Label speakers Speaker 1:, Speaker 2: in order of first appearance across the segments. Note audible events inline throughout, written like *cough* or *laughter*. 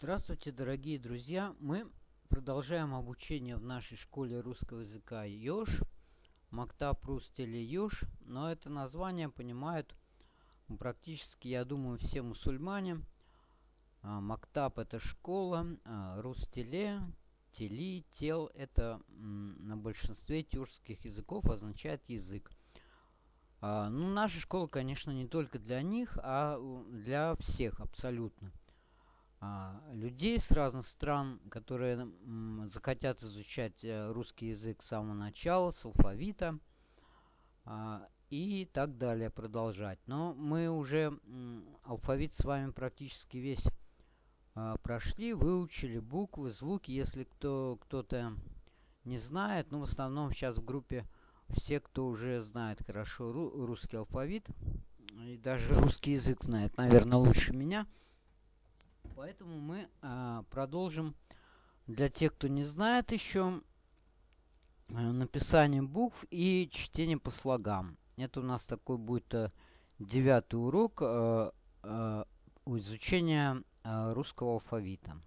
Speaker 1: Здравствуйте, дорогие друзья! Мы продолжаем обучение в нашей школе русского языка ЕОШ, Мактаб Рустели ЕОШ, но это название понимают практически, я думаю, все мусульмане. А, Мактаб – это школа, а, Рустеле, Тели, Тел – это на большинстве тюркских языков означает язык. А, ну, наша школа, конечно, не только для них, а для всех абсолютно. А, людей с разных стран, которые захотят изучать э, русский язык с самого начала, с алфавита а, и так далее продолжать. Но мы уже алфавит с вами практически весь а, прошли, выучили буквы, звуки. Если кто, кто-то не знает, ну в основном сейчас в группе все, кто уже знает хорошо русский алфавит, и даже русский язык знает, наверное, лучше меня – Поэтому мы а, продолжим для тех, кто не знает еще э, написание букв и чтение по слогам. Это у нас такой будет а, девятый урок а, а, изучения а, русского алфавита.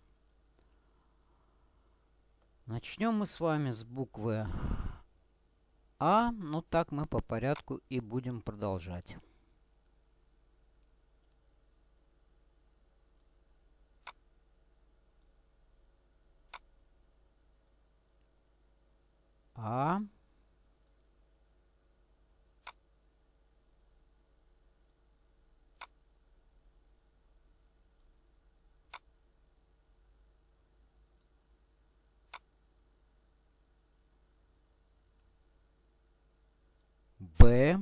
Speaker 1: Начнем мы с вами с буквы А. Ну так мы по порядку и будем продолжать. А. Б.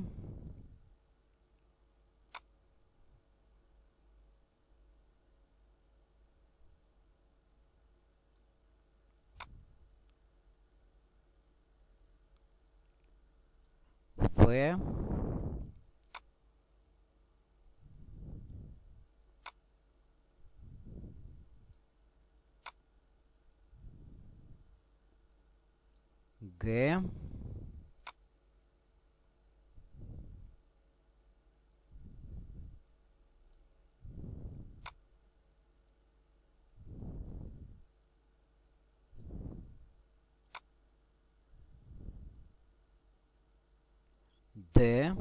Speaker 1: В. Г. Т.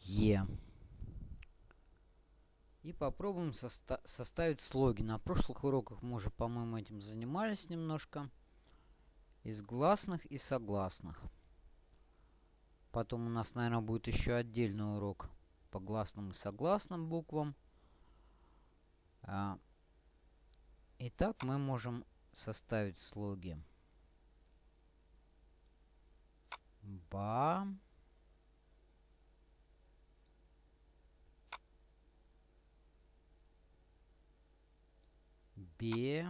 Speaker 1: Е. И попробуем соста составить слоги. На прошлых уроках мы уже, по-моему, этим занимались немножко. Из гласных и согласных. Потом у нас, наверное, будет еще отдельный урок по гласным и согласным буквам. А, итак, мы можем составить слоги. Ба. Бе.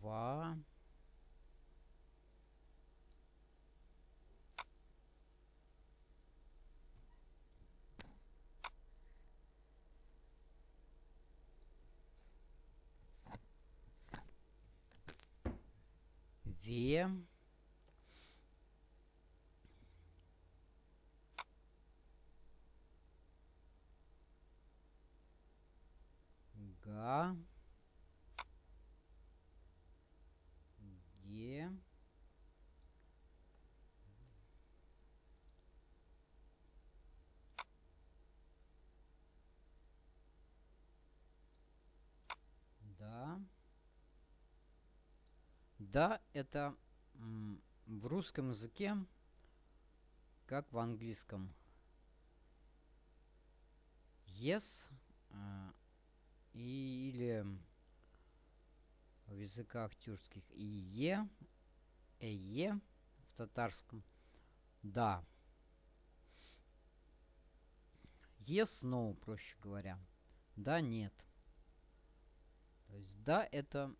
Speaker 1: Ва. две. Га. Ге. Да. Да, это в русском языке, как в английском. Yes и, или в языках тюркских и е, эе в татарском. Да. Yes, no, проще говоря. Да, нет. То есть да, это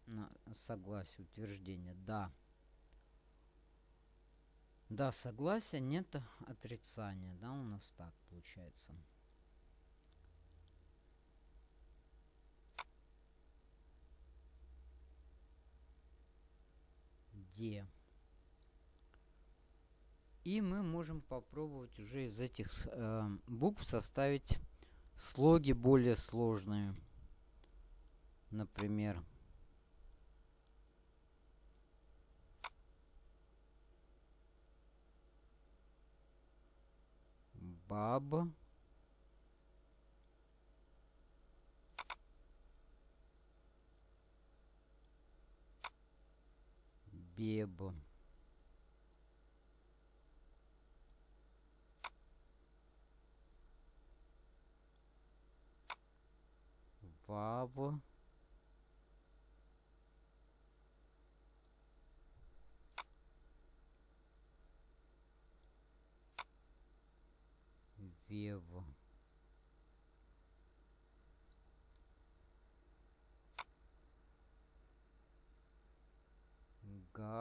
Speaker 1: согласие, утверждение. Да. Да, согласие, нет отрицания. Да, у нас так получается. Де. И мы можем попробовать уже из этих э, букв составить слоги более сложные. Например, баб. Беб. Вав. Вев.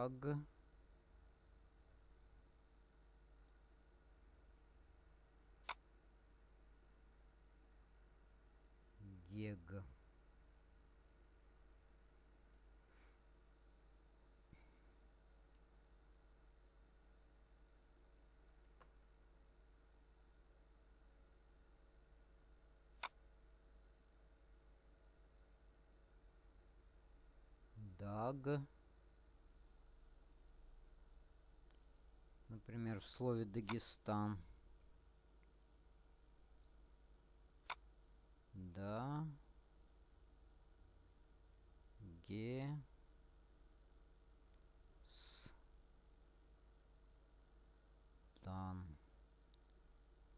Speaker 1: Гаг. Гег. Даг. Например, в слове Дагестан. Да. Ге. С. Тан.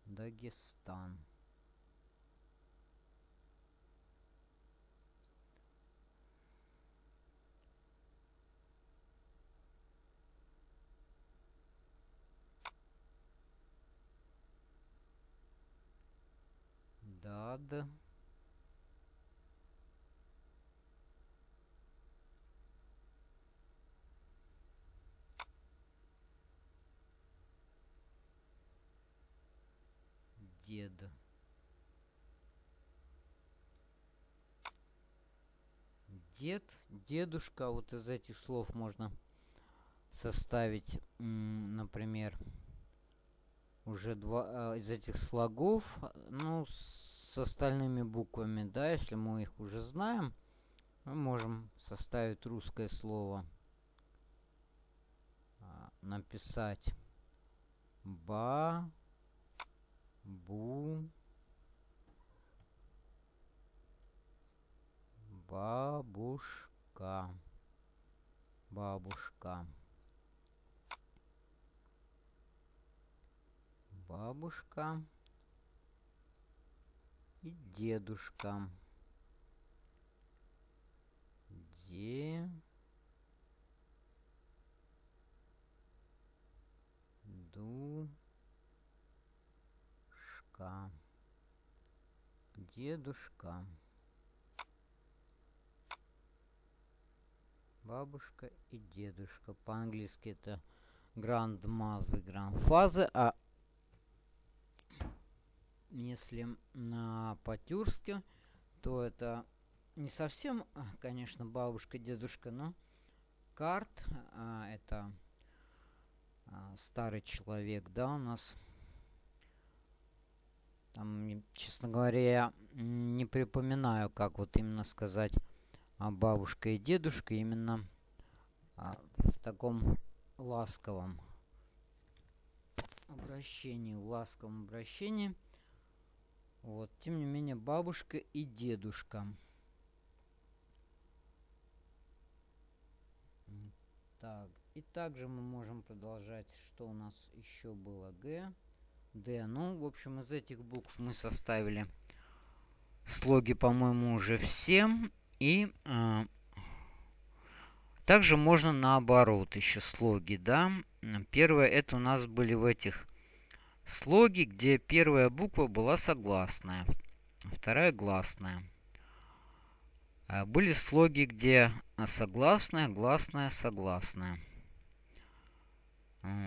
Speaker 1: Дагестан. Дад. Дед. Дед, дедушка, вот из этих слов можно составить, например, уже два а, из этих слогов, ну, с остальными буквами, да, если мы их уже знаем, мы можем составить русское слово, а, написать ба, бу, бабушка, бабушка. бабушка и дедушка. Де... Душка. Дедушка. Бабушка и дедушка. По-английски это грандмазы, грандфазы, а если на по-тюркски, то это не совсем, конечно, бабушка, дедушка, но карт, а, это а, старый человек, да, у нас. Там, честно говоря, я не припоминаю, как вот именно сказать а бабушка и дедушка именно а, в таком ласковом обращении, в ласковом обращении. Вот, тем не менее, бабушка и дедушка. Так, и также мы можем продолжать, что у нас еще было. Г, Д. Ну, в общем, из этих букв мы составили слоги, по-моему, уже все. И э, также можно наоборот еще слоги, да. Первое, это у нас были в этих слоги, где первая буква была согласная, вторая гласная. А были слоги, где согласная, гласная, согласная.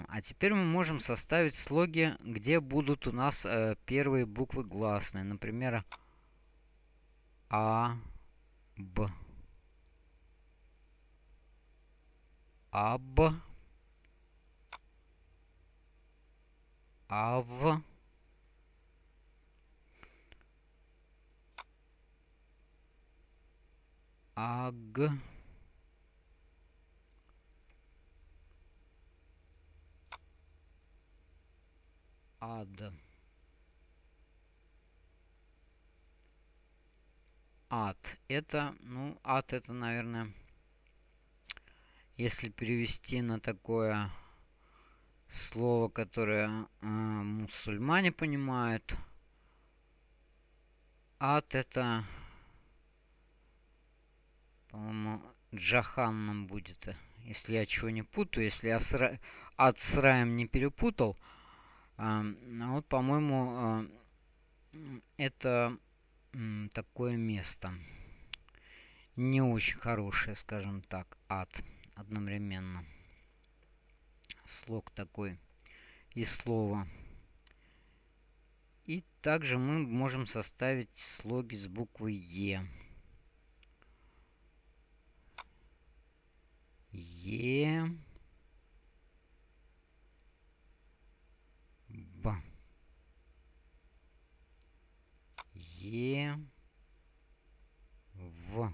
Speaker 1: А теперь мы можем составить слоги, где будут у нас э, первые буквы гласные. Например, А, Б. аб, ав, аг, ад. Ад. Это, ну, ад это, наверное, если перевести на такое слово, которое э, мусульмане понимают, ад это, по-моему, джаханном будет, если я чего не путаю, если я с, ад с раем не перепутал, а, вот, по-моему, а, это такое место. Не очень хорошее, скажем так, ад одновременно. Слог такой и слово. И также мы можем составить слоги с буквой Е. Е. Е, В,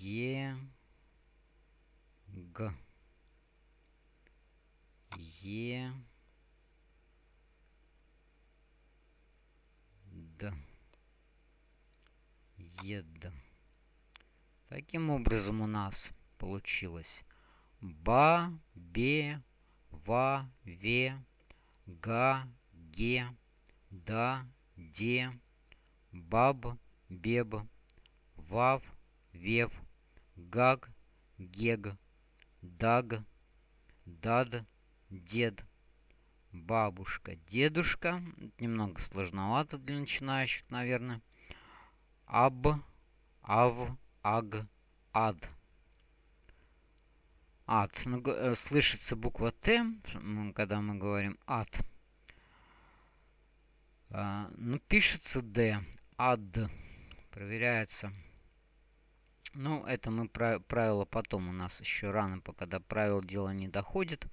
Speaker 1: Е, Г, Е, Д, Ед. Таким образом у нас получилось. Ба, бе, ва, ве, га, ге, да, де, баб, беб, вав, вев, гаг, гег, даг, дад, дед, бабушка, дедушка. Немного сложновато для начинающих, наверное. Аб, ав, аг, ад. Ад. Ну, э, слышится буква Т, когда мы говорим ад. А, ну, пишется D. Ад. Проверяется. Ну, это мы правило потом. У нас еще рано, пока до правил дело не доходит.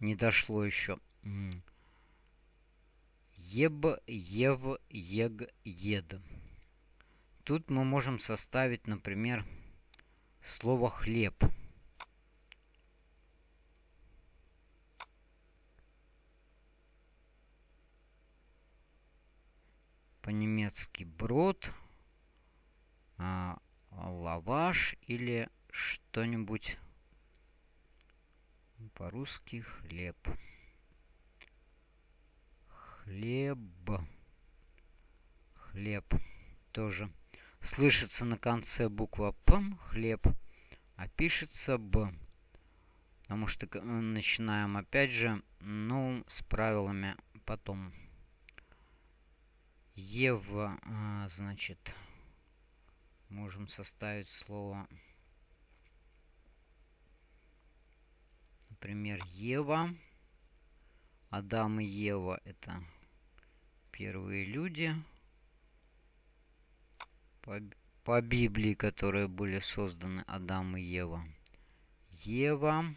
Speaker 1: Не дошло еще. Еб, ев, ег, ед. Тут мы можем составить, например, слово хлеб. по-немецки брод, а, лаваш или что-нибудь по-русски хлеб. Хлеб. Хлеб. Тоже слышится на конце буква П, хлеб, а пишется Б. Потому что начинаем опять же, ну, с правилами потом. Ева, а, значит, можем составить слово, например, Ева. Адам и Ева это первые люди по, по Библии, которые были созданы Адам и Ева. Ева.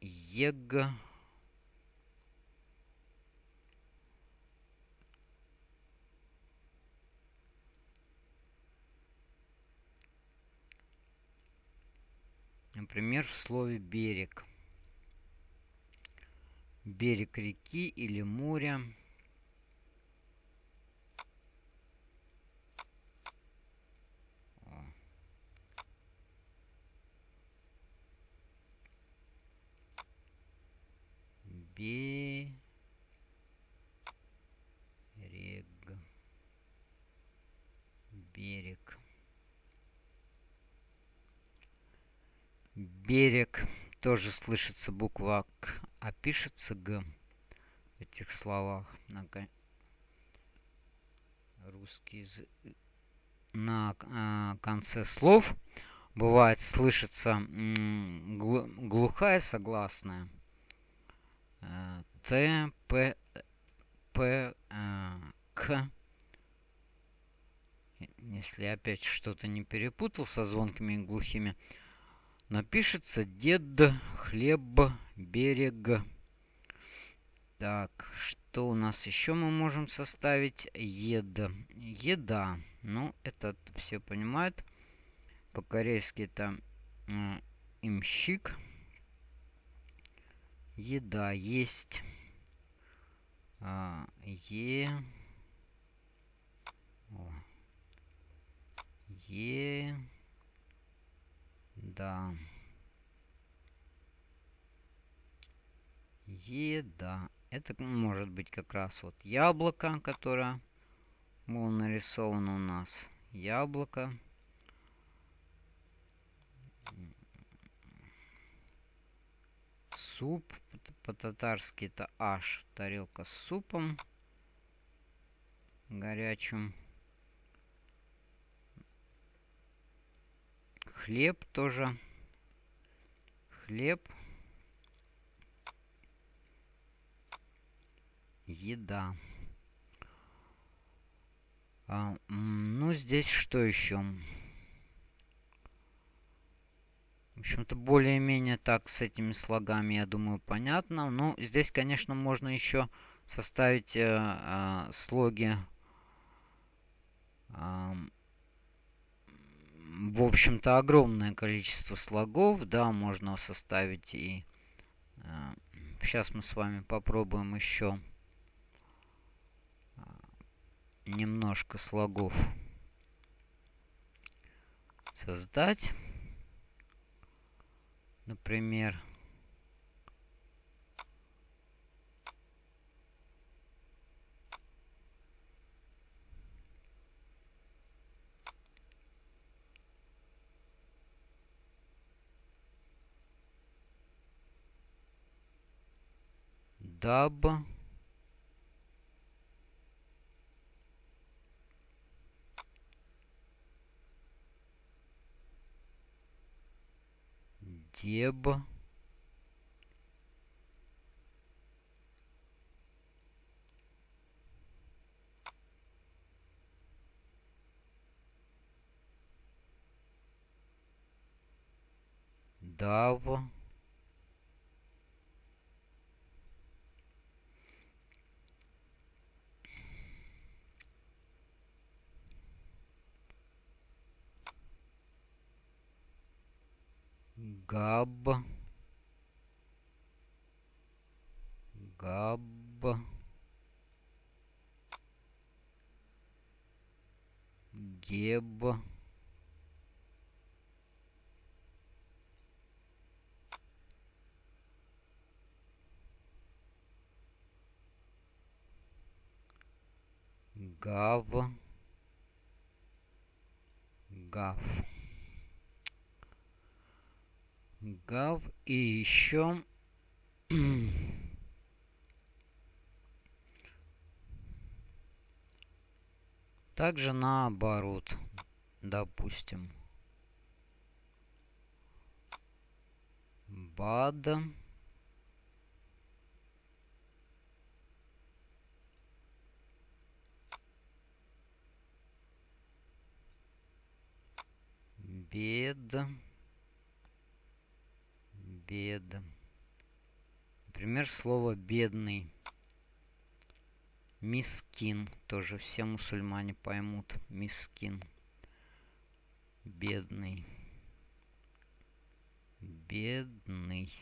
Speaker 1: Ег. Например, в слове «берег». Берег реки или моря. Берег. Берег. Тоже слышится буква К, а пишется Г в этих словах. На русский язык. На э, конце слов бывает слышится глухая согласная. Э, Т, П, П, э, К. если опять что-то не перепутал со звонкими и глухими. Но пишется дед, хлеб, берег. Так, что у нас еще мы можем составить? Ед. Еда. Ну, это все понимают. По-корейски это э, имщик. Еда есть. А, е. О. Е. Да. Еда. Это может быть как раз вот яблоко, которое было нарисовано у нас. Яблоко. Суп. По-татарски это аш. Тарелка с супом. Горячим. Хлеб тоже. Хлеб. Еда. А, ну, здесь что еще? В общем-то, более-менее так с этими слогами, я думаю, понятно. Ну, здесь, конечно, можно еще составить э, э, слоги э, в общем-то, огромное количество слогов. Да, можно составить и... Э, сейчас мы с вами попробуем еще э, немножко слогов создать. Например, даб. Деб. Дав габ. Габ. Геб. Гав. Гав гав и еще *clears throat* также наоборот допустим. Бад. Бед бед. Например, слово бедный. Мискин. Тоже все мусульмане поймут. Мискин. Бедный. Бедный.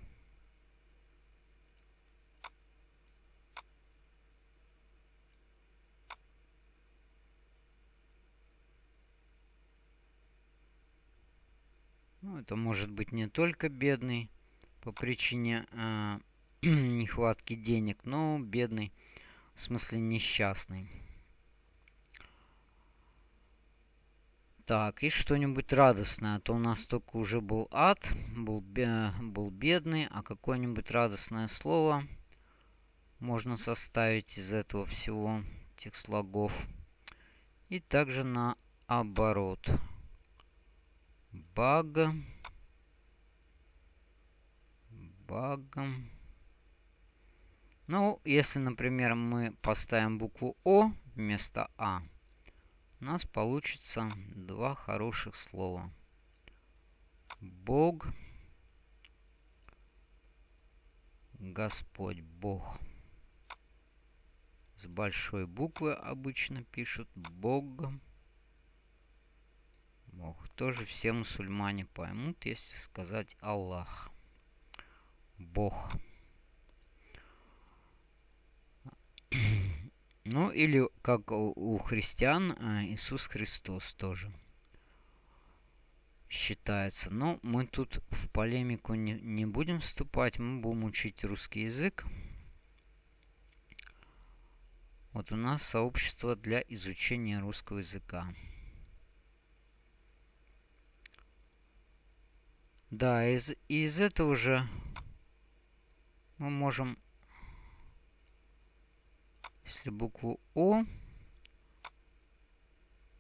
Speaker 1: Ну, это может быть не только бедный, по причине э, *clears throat* нехватки денег, но бедный, в смысле несчастный. Так, и что-нибудь радостное. А то у нас только уже был ад, был, был бедный, а какое-нибудь радостное слово можно составить из этого всего, этих слогов. И также наоборот. Баг багом. Ну, если, например, мы поставим букву О вместо А, у нас получится два хороших слова. Бог, Господь, Бог. С большой буквы обычно пишут Бог. Бог. Тоже все мусульмане поймут, если сказать Аллах. Бог. Ну, или как у христиан а, Иисус Христос тоже считается. Но мы тут в полемику не, не будем вступать. Мы будем учить русский язык. Вот у нас сообщество для изучения русского языка. Да, из, из этого же мы можем если букву О,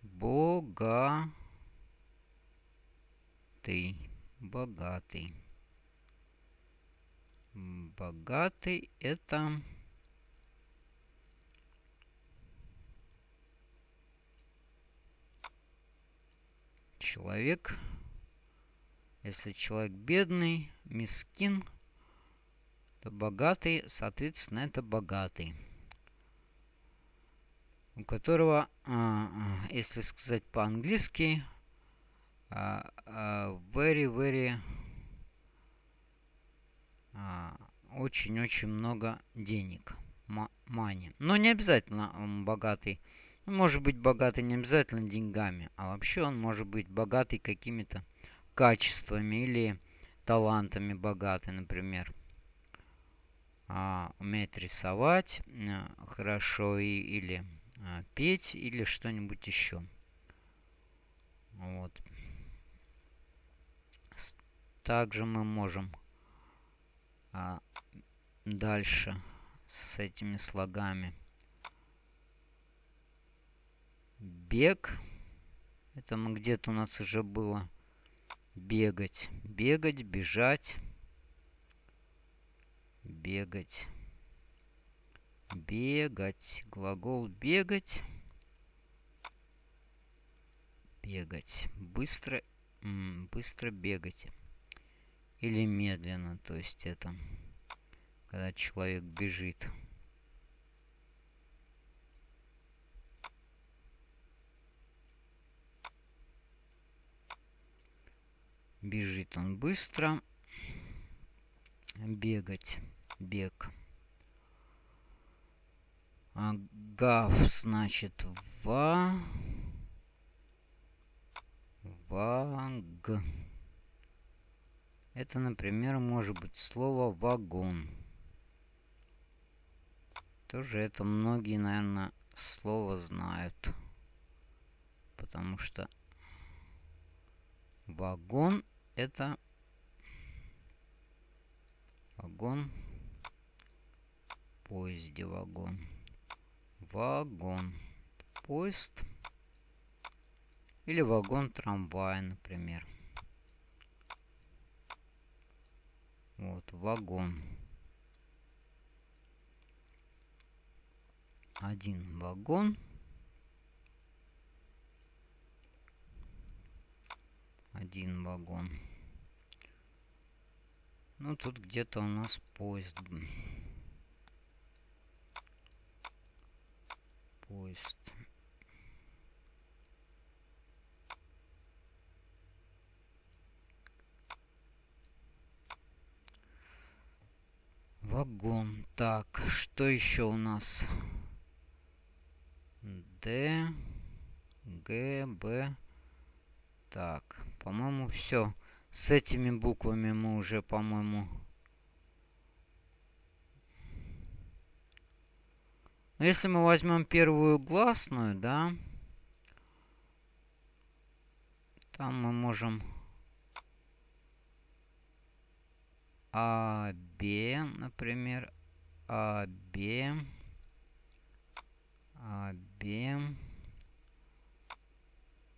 Speaker 1: богатый, богатый. Богатый это человек. Если человек бедный, мискин, то богатый, соответственно, это богатый у которого, а, а, если сказать по-английски, а, very, very, очень-очень много денег, money. Но не обязательно он богатый. может быть богатый не обязательно деньгами, а вообще он может быть богатый какими-то качествами или талантами богатый, например. Умеет рисовать хорошо и, или а, петь или что-нибудь еще. Вот. Также мы можем а, дальше с этими слогами. Бег. Это мы где-то у нас уже было бегать. Бегать, бежать. Бегать. Бегать. Глагол бегать. Бегать. Быстро, быстро бегать. Или медленно. То есть это когда человек бежит. Бежит он быстро. Бегать. Бег. А, гав, значит, ва... Ваг. Это, например, может быть слово вагон. Тоже это многие, наверное, слово знают. Потому что вагон это вагон поезде вагон вагон. Поезд. Или вагон трамвая, например. Вот, вагон. Один вагон. Один вагон. Ну, тут где-то у нас поезд поезд. Вагон. Так, что еще у нас? Д, Г, Б. Так, по-моему, все. С этими буквами мы уже, по-моему, Но если мы возьмем первую гласную, да, там мы можем А, Б, например, А, Б, А, Б,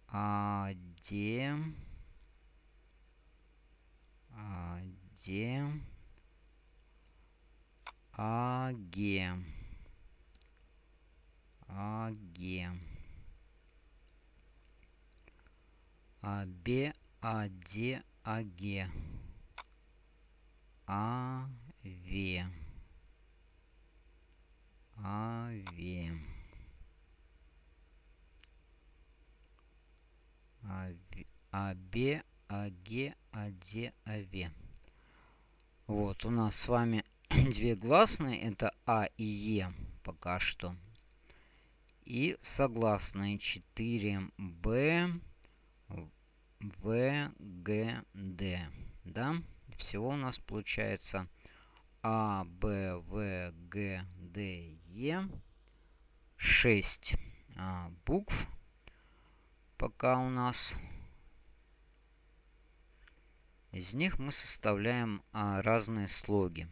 Speaker 1: А, Д, А, Д, А, Г. Аге. Абе, Аде, Аге. Аве. Аве. Абе, Аге, Аде, Аве. Вот, у нас с вами *clears throat* две гласные. Это А и Е пока что. И согласные 4Б, В, Г, Д. Да? Всего у нас получается А, Б, В, Г, Д, Е. 6 а, букв пока у нас. Из них мы составляем а, разные слоги.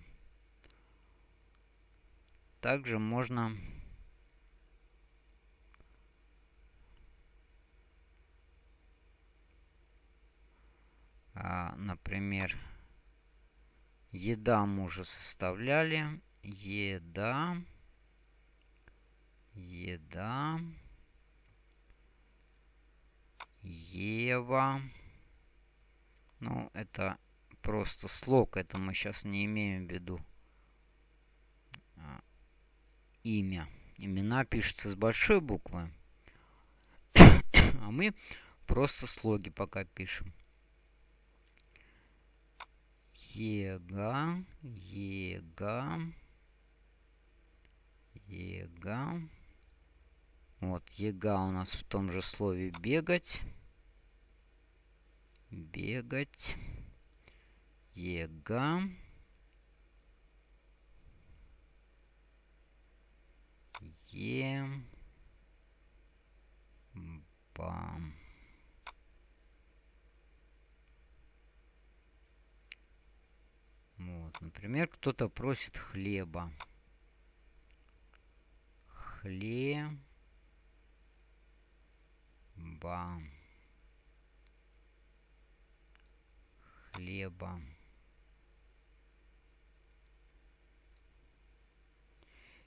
Speaker 1: Также можно а, например, еда мы уже составляли. Еда. Еда. Ева. Ну, это просто слог. Это мы сейчас не имеем в виду. А, имя. Имена пишутся с большой буквы. *coughs* а мы просто слоги пока пишем. Ега, ега, ега. Вот, ега у нас в том же слове бегать. Бегать. Ега. Е. Ба. Вот, например, кто-то просит хлеба. Хлеб хлеба. Хлеба.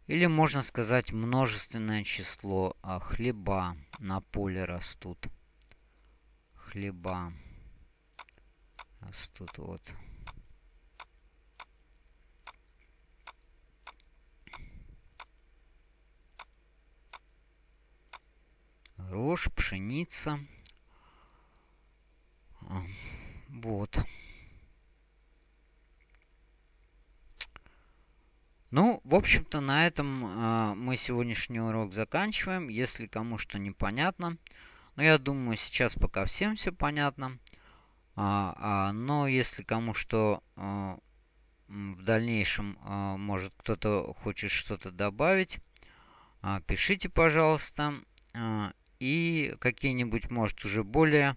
Speaker 1: Или можно сказать множественное число а хлеба на поле растут. Хлеба растут вот. Рожь, пшеница. А, вот. Ну, в общем-то, на этом э, мы сегодняшний урок заканчиваем. Если кому что непонятно. Но я думаю, сейчас пока всем все понятно. А, а, но если кому что а, в дальнейшем, а, может кто-то хочет что-то добавить, а, пишите, пожалуйста. А, и какие-нибудь, может, уже более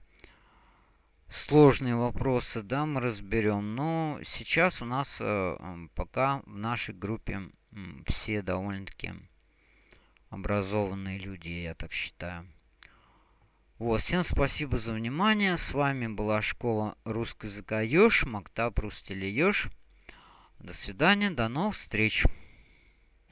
Speaker 1: сложные вопросы, да, мы разберем. Но сейчас у нас э, пока в нашей группе все довольно-таки образованные люди, я так считаю. Вот, всем спасибо за внимание. С вами была школа русского языка Ёж, Мактаб Рустели Ёж. До свидания, до новых встреч.